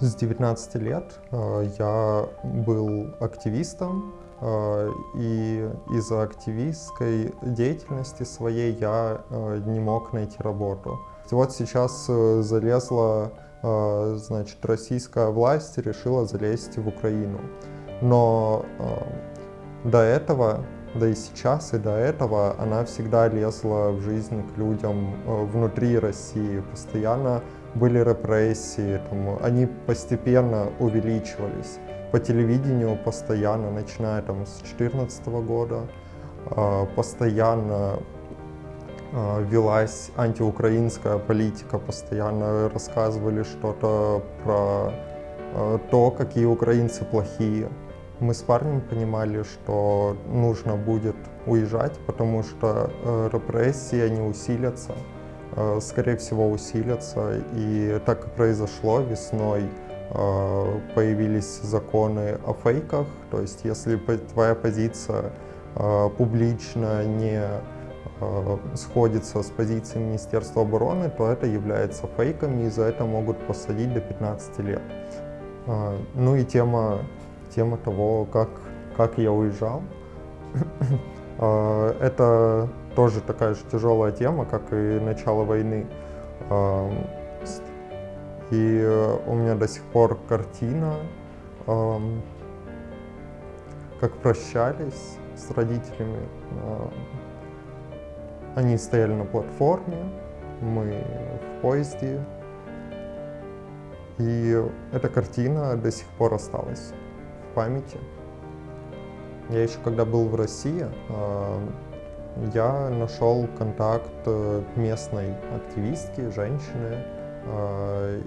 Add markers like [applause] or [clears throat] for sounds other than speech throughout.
С 19 лет э, я был активистом, э, и из-за активистской деятельности своей я э, не мог найти работу. Вот сейчас залезла, значит, российская власть и решила залезть в Украину. Но до этого, да и сейчас, и до этого она всегда лезла в жизнь к людям внутри России, постоянно были репрессии, там, они постепенно увеличивались. По телевидению постоянно, начиная там, с 2014 года, а, постоянно а, велась антиукраинская политика, постоянно рассказывали что-то про а, то, какие украинцы плохие. Мы с парнем понимали, что нужно будет уезжать, потому что репрессии, они усилятся. Э, скорее всего, усилятся. И так и произошло весной. Э, появились законы о фейках, то есть если твоя позиция э, публично не сходится с позицией Министерства обороны, то это является фейком, и за это могут посадить до 15 лет. Ну и тема, тема того, как, как я уезжал. [clears throat] Это тоже такая же тяжелая тема, как и начало войны. И у меня до сих пор картина, как прощались с родителями. Они стояли на платформе, мы в поезде. И эта картина до сих пор осталась в памяти. Я еще когда был в России, я нашел контакт э, местной активистки, женщины, э,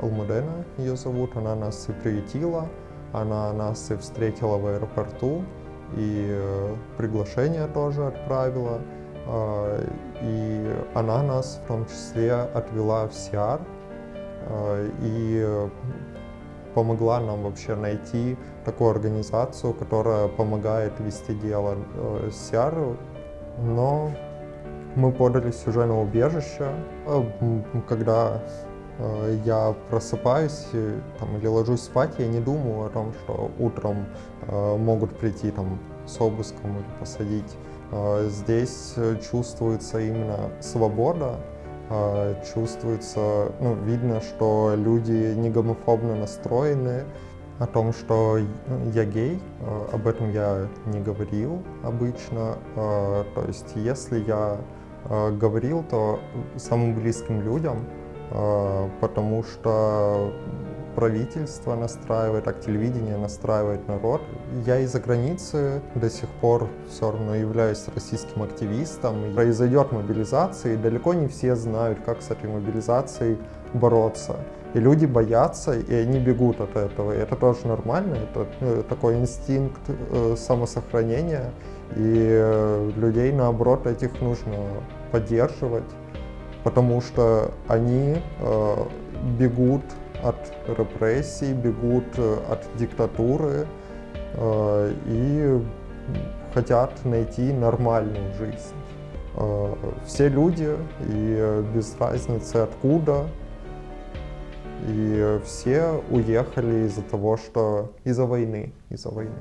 Алмудена ее зовут, она нас и приютила, она нас и встретила в аэропорту, и э, приглашение тоже отправила, и она нас в том числе отвела в Сиар, и помогла нам вообще найти такую организацию, которая помогает вести дело. Сиар но мы подались уже на убежище. А, когда э, я просыпаюсь там, или ложусь спать, я не думаю о том, что утром э, могут прийти там, с обыском или посадить. Э, здесь чувствуется именно свобода, чувствуется, ну, видно, что люди не гомофобно настроены, о том, что я гей, э, об этом я не говорил обычно. Э, то есть если я э, говорил, то самым близким людям, потому что правительство настраивает, так телевидение настраивает народ. Я из-за границы до сих пор все равно являюсь российским активистом. Произойдет мобилизация, и далеко не все знают, как с этой мобилизацией бороться. И люди боятся, и они бегут от этого. И это тоже нормально, это ну, такой инстинкт э, самосохранения. И э, людей, наоборот, этих нужно поддерживать, потому что они э, бегут от репрессий, бегут э, от диктатуры э, и хотят найти нормальную жизнь. Э, все люди, и без разницы откуда, и все уехали из-за того, что из-за войны, из-за войны.